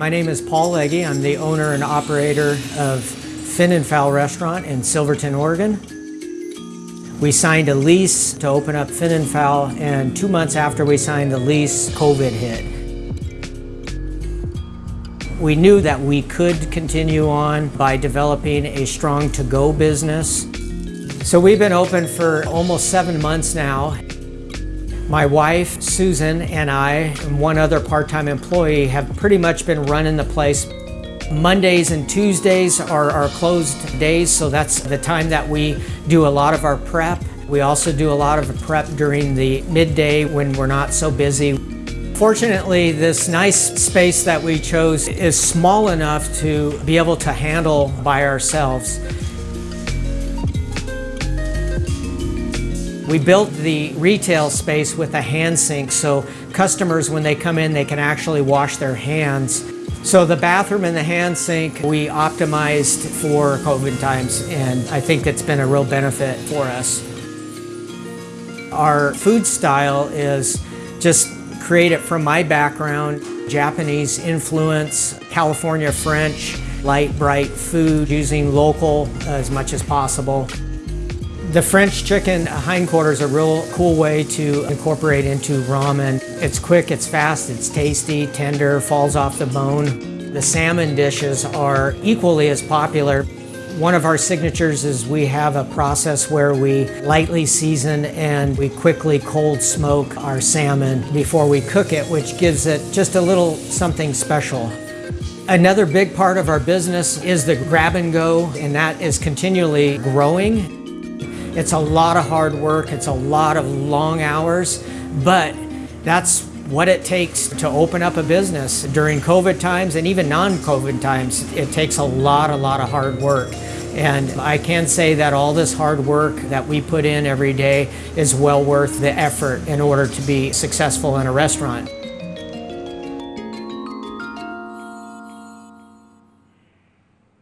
My name is Paul Legge. I'm the owner and operator of Fin and Fowl Restaurant in Silverton, Oregon. We signed a lease to open up Fin and Fowl, and two months after we signed the lease, COVID hit. We knew that we could continue on by developing a strong to-go business. So we've been open for almost seven months now. My wife, Susan, and I, and one other part-time employee have pretty much been running the place. Mondays and Tuesdays are our closed days, so that's the time that we do a lot of our prep. We also do a lot of prep during the midday when we're not so busy. Fortunately, this nice space that we chose is small enough to be able to handle by ourselves. We built the retail space with a hand sink so customers, when they come in, they can actually wash their hands. So the bathroom and the hand sink, we optimized for COVID times, and I think it's been a real benefit for us. Our food style is just create it from my background, Japanese influence, California French, light, bright food, using local as much as possible. The French chicken hindquarters is a real cool way to incorporate into ramen. It's quick, it's fast, it's tasty, tender, falls off the bone. The salmon dishes are equally as popular. One of our signatures is we have a process where we lightly season and we quickly cold smoke our salmon before we cook it, which gives it just a little something special. Another big part of our business is the grab and go, and that is continually growing. It's a lot of hard work, it's a lot of long hours, but that's what it takes to open up a business during COVID times and even non-COVID times. It takes a lot, a lot of hard work. And I can say that all this hard work that we put in every day is well worth the effort in order to be successful in a restaurant.